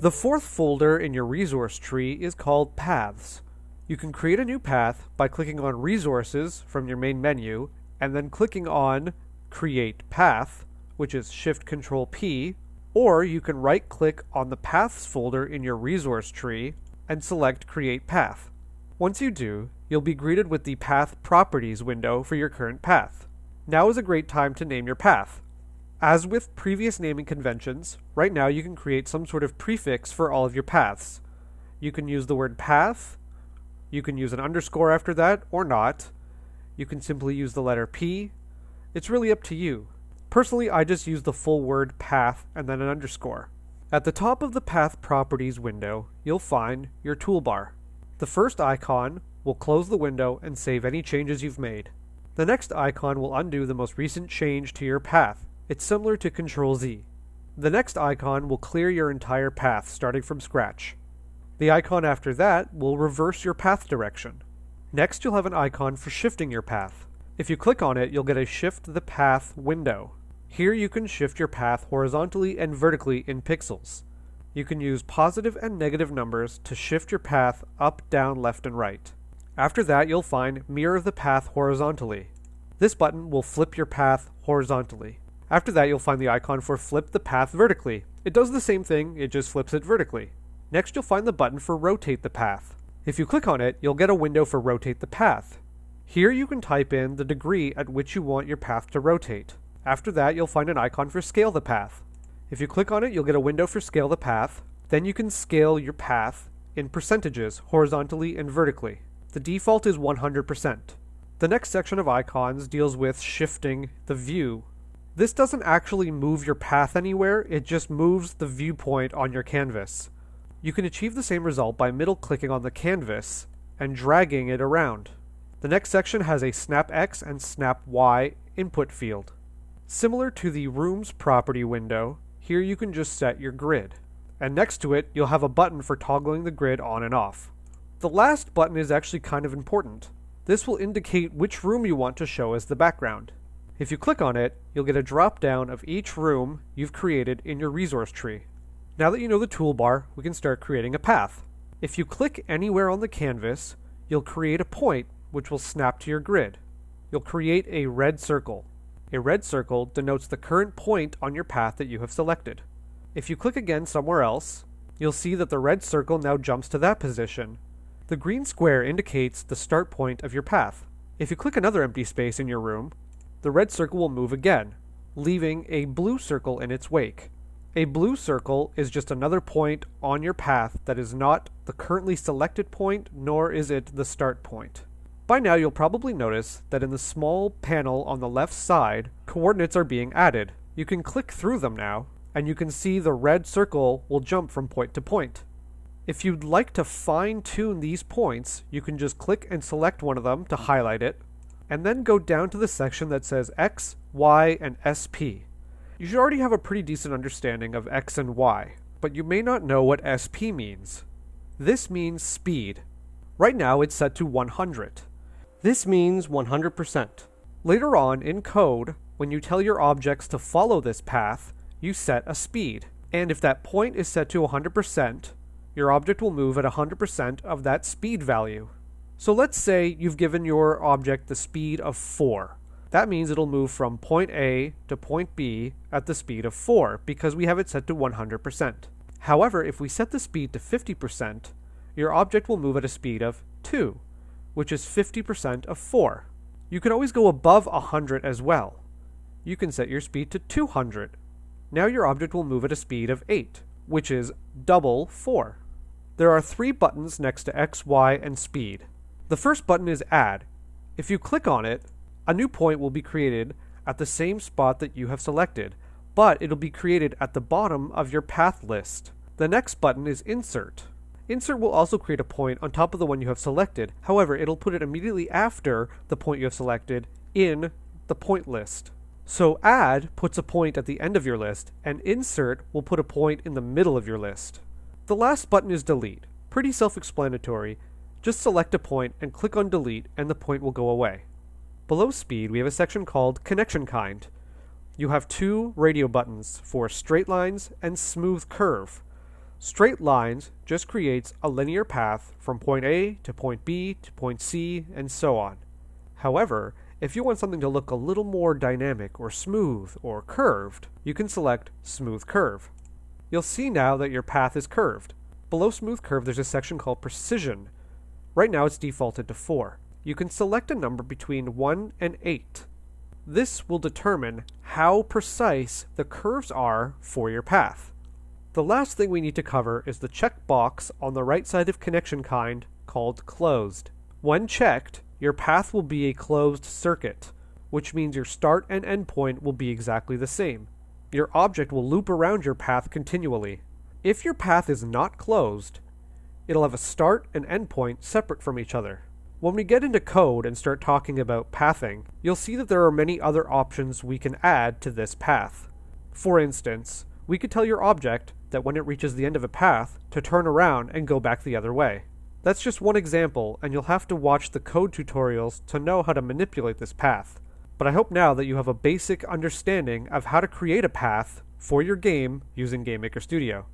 The fourth folder in your resource tree is called Paths. You can create a new path by clicking on Resources from your main menu and then clicking on Create Path, which is Shift Control P, or you can right click on the Paths folder in your resource tree and select Create Path. Once you do, you'll be greeted with the Path Properties window for your current path. Now is a great time to name your path. As with previous naming conventions, right now you can create some sort of prefix for all of your paths. You can use the word path, you can use an underscore after that, or not. You can simply use the letter P. It's really up to you. Personally, I just use the full word path and then an underscore. At the top of the Path Properties window, you'll find your toolbar. The first icon will close the window and save any changes you've made. The next icon will undo the most recent change to your path it's similar to Control Z. The next icon will clear your entire path starting from scratch. The icon after that will reverse your path direction. Next you'll have an icon for shifting your path. If you click on it, you'll get a Shift the Path window. Here you can shift your path horizontally and vertically in pixels. You can use positive and negative numbers to shift your path up, down, left, and right. After that, you'll find Mirror the Path horizontally. This button will flip your path horizontally. After that, you'll find the icon for flip the path vertically. It does the same thing, it just flips it vertically. Next, you'll find the button for rotate the path. If you click on it, you'll get a window for rotate the path. Here you can type in the degree at which you want your path to rotate. After that, you'll find an icon for scale the path. If you click on it, you'll get a window for scale the path. Then you can scale your path in percentages, horizontally and vertically. The default is 100%. The next section of icons deals with shifting the view this doesn't actually move your path anywhere, it just moves the viewpoint on your canvas. You can achieve the same result by middle clicking on the canvas and dragging it around. The next section has a Snap X and Snap Y input field. Similar to the Rooms property window, here you can just set your grid. And next to it, you'll have a button for toggling the grid on and off. The last button is actually kind of important. This will indicate which room you want to show as the background. If you click on it, you'll get a drop down of each room you've created in your resource tree. Now that you know the toolbar, we can start creating a path. If you click anywhere on the canvas, you'll create a point which will snap to your grid. You'll create a red circle. A red circle denotes the current point on your path that you have selected. If you click again somewhere else, you'll see that the red circle now jumps to that position. The green square indicates the start point of your path. If you click another empty space in your room, the red circle will move again, leaving a blue circle in its wake. A blue circle is just another point on your path that is not the currently selected point, nor is it the start point. By now you'll probably notice that in the small panel on the left side, coordinates are being added. You can click through them now, and you can see the red circle will jump from point to point. If you'd like to fine tune these points, you can just click and select one of them to highlight it, and then go down to the section that says X, Y, and SP. You should already have a pretty decent understanding of X and Y, but you may not know what SP means. This means speed. Right now it's set to 100. This means 100%. Later on in code, when you tell your objects to follow this path, you set a speed. And if that point is set to 100%, your object will move at 100% of that speed value. So let's say you've given your object the speed of 4. That means it'll move from point A to point B at the speed of 4 because we have it set to 100%. However, if we set the speed to 50%, your object will move at a speed of 2, which is 50% of 4. You can always go above 100 as well. You can set your speed to 200. Now your object will move at a speed of 8, which is double 4. There are three buttons next to X, Y, and speed. The first button is Add. If you click on it, a new point will be created at the same spot that you have selected, but it'll be created at the bottom of your path list. The next button is Insert. Insert will also create a point on top of the one you have selected, however, it'll put it immediately after the point you have selected in the point list. So Add puts a point at the end of your list, and Insert will put a point in the middle of your list. The last button is Delete. Pretty self-explanatory, just select a point and click on delete and the point will go away. Below speed, we have a section called connection kind. You have two radio buttons for straight lines and smooth curve. Straight lines just creates a linear path from point A to point B to point C and so on. However, if you want something to look a little more dynamic or smooth or curved, you can select Smooth Curve. You'll see now that your path is curved. Below Smooth Curve there's a section called Precision. Right now it's defaulted to 4. You can select a number between 1 and 8. This will determine how precise the curves are for your path. The last thing we need to cover is the checkbox on the right side of connection kind called closed. When checked, your path will be a closed circuit, which means your start and end point will be exactly the same. Your object will loop around your path continually. If your path is not closed, it'll have a start and end point separate from each other. When we get into code and start talking about pathing, you'll see that there are many other options we can add to this path. For instance, we could tell your object that when it reaches the end of a path, to turn around and go back the other way. That's just one example, and you'll have to watch the code tutorials to know how to manipulate this path. But I hope now that you have a basic understanding of how to create a path for your game using GameMaker Studio.